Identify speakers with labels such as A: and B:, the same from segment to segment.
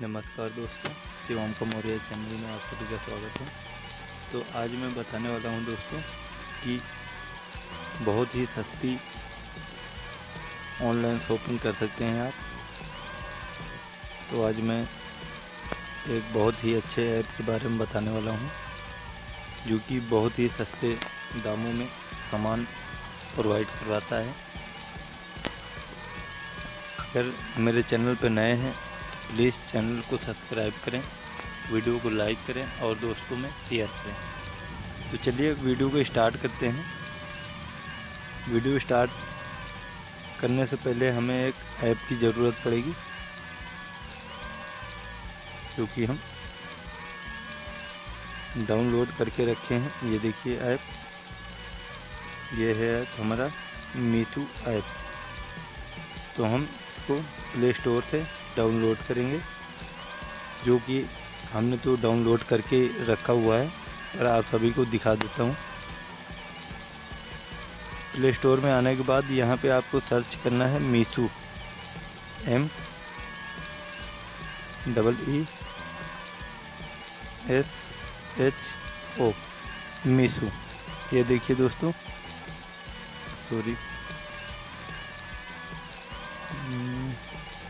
A: नमस्कार दोस्तों, शिवम का मौर्य चैनल में आप सभी का स्वागत है। तो आज मैं बताने वाला हूँ दोस्तों कि बहुत ही सस्ती ऑनलाइन शॉपिंग कर सकते हैं आप। तो आज मैं एक बहुत ही अच्छे ऐप के बारे में बताने वाला हूँ, जो कि बहुत ही सस्ते दामों में सामान प्रोवाइड करवाता है। अगर मेरे चैनल पर नए हैं प्लीज़ चैनल को सब्सक्राइब करें, वीडियो को लाइक करें और दोस्तों में शेयर करें। तो चलिए वीडियो को स्टार्ट करते हैं। वीडियो स्टार्ट करने से पहले हमें एक ऐप की ज़रूरत पड़ेगी क्योंकि हम डाउनलोड करके रखे हैं। ये देखिए ऐप, ये है ऐप हमारा मीथू ऐप। तो हम इसको प्ले स्टोर से डाउनलोड करेंगे, जो कि हमने तो डाउनलोड करके रखा हुआ है, और आप सभी को दिखा देता हूँ। प्ले स्टोर में आने के बाद यहाँ पे आपको सर्च करना है Meesho, M, double E, S, H, O, Meesho. ये देखिए दोस्तों, sorry.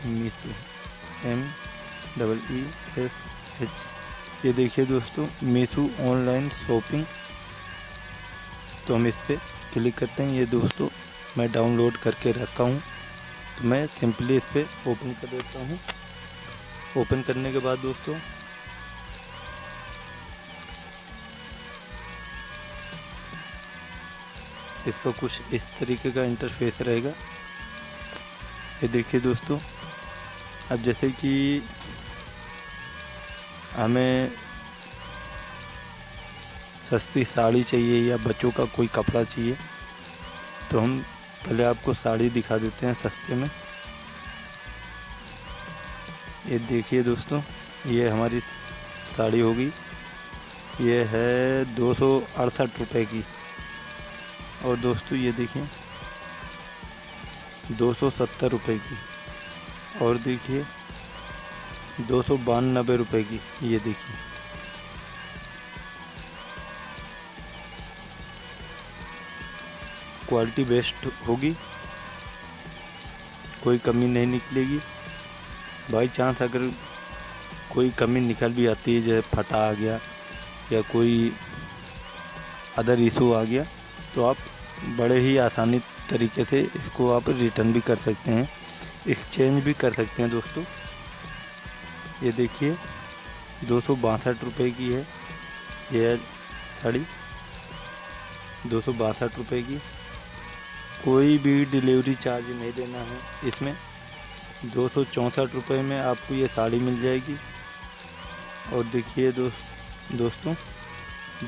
A: Meesho M double E S H. ये देखिए दोस्तों मीशू ऑनलाइन शॉपिंग। तो हम इस पर क्लिक करते हैं। ये दोस्तों, मैं डाउनलोड करके रखा हूँ। तो मैं सिंपली इस पर ओपन कर देता हूँ। ओपन करने के बाद दोस्तों, इसका कुछ इस तरीके का इंटरफेस रहेगा। ये देखिए दोस्तों अब जैसे कि हमें सस्ती साड़ी चाहिए या बच्चों का कोई कपड़ा चाहिए तो हम पहले आपको साड़ी दिखा देते हैं सस्ते में। ये देखिए दोस्तों, ये हमारी साड़ी होगी। ये है दो सौ अड़सठ रुपये की। और दोस्तों ये देखिए, दो सौ सत्तर रुपये की। और देखिए, दो सौ की ये देखिए। क्वालिटी बेस्ट होगी, कोई कमी नहीं निकलेगी। बाई चांस अगर कोई कमी निकल भी आती है, जैसे फटा आ गया या कोई अदर इशू आ गया तो आप बड़े ही आसानी तरीके से इसको आप रिटर्न भी कर सकते हैं। एक्सचेंज भी कर सकते हैं दोस्तों। ये देखिए, दो सौ बासठ रुपये की है। ये साड़ी, दो सौ बासठ रुपये की। कोई भी डिलीवरी चार्ज नहीं देना है इसमें। दो सौ चौंसठ रुपये में आपको ये साड़ी मिल जाएगी। और देखिए दोस्त, दोस्तों,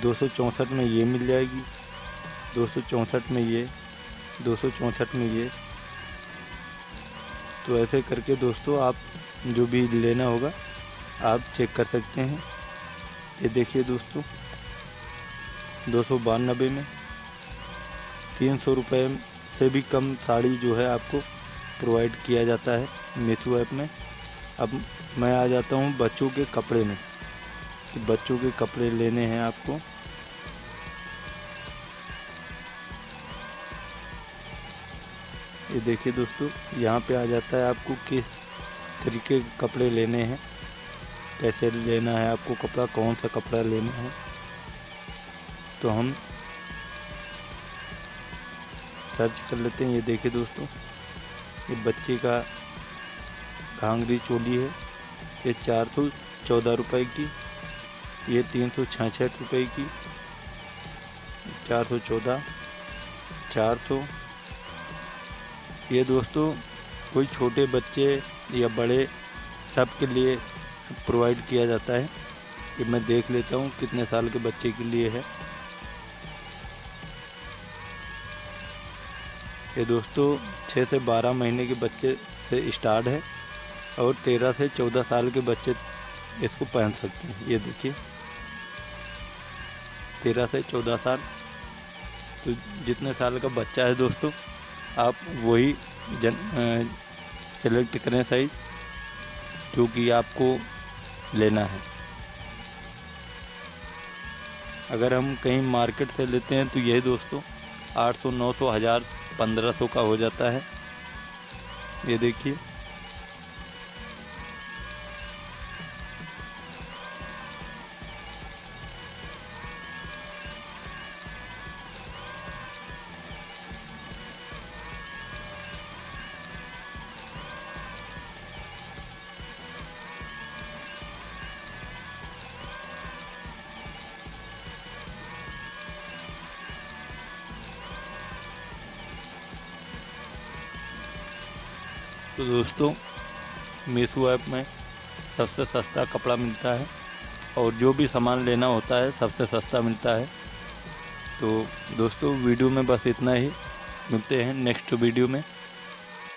A: दो सौ चौंसठ में ये मिल जाएगी, दो सौ चौंसठ में ये, दो सौ चौंसठ में ये। तो ऐसे करके दोस्तों, आप जो भी लेना होगा, आप चेक कर सकते हैं। ये देखिए दोस्तों, दो सौ बानबे में तीन सौ रुपये से भी कम साड़ी जो है आपको प्रोवाइड किया जाता है मीशो ऐप में। अब मैं आ जाता हूँ बच्चों के कपड़े में। बच्चों के कपड़े लेने हैं आपको। ये देखिए दोस्तों, यहाँ पे आ जाता है आपको किस तरीके के कपड़े लेने हैं, कैसे लेना है आपको कपड़ा, कौन सा कपड़ा लेना है। तो हम सर्च कर लेते हैं। ये देखिए दोस्तों, ये बच्चे का घांगरी चोली है, ये चार सौ चौदह रुपये की, ये तीन सौ छाछठ रुपये की, चार सौ चौदह, चार सौ ये दोस्तों, कोई छोटे बच्चे या बड़े सब के लिए प्रोवाइड किया जाता है। कि मैं देख लेता हूँ कितने साल के बच्चे के लिए है। ये दोस्तों छः से बारह महीने के बच्चे से स्टार्ट है और तेरह से चौदह साल के बच्चे इसको पहन सकते हैं। ये देखिए। तेरह से चौदह साल। तो जितने साल का बच्चा है दोस्तों आप वही जन सेलेक्ट करें साइज़ जो कि आपको लेना है। अगर हम कहीं मार्केट से लेते हैं तो यही दोस्तों 800 900 हज़ार 1500 का हो जाता है। ये देखिए। तो दोस्तों, मीशो ऐप में सबसे सस्ता कपड़ा मिलता है और जो भी सामान लेना होता है, सबसे सस्ता मिलता है। तो दोस्तों, वीडियो में बस इतना ही। मिलते हैं नेक्स्ट वीडियो में।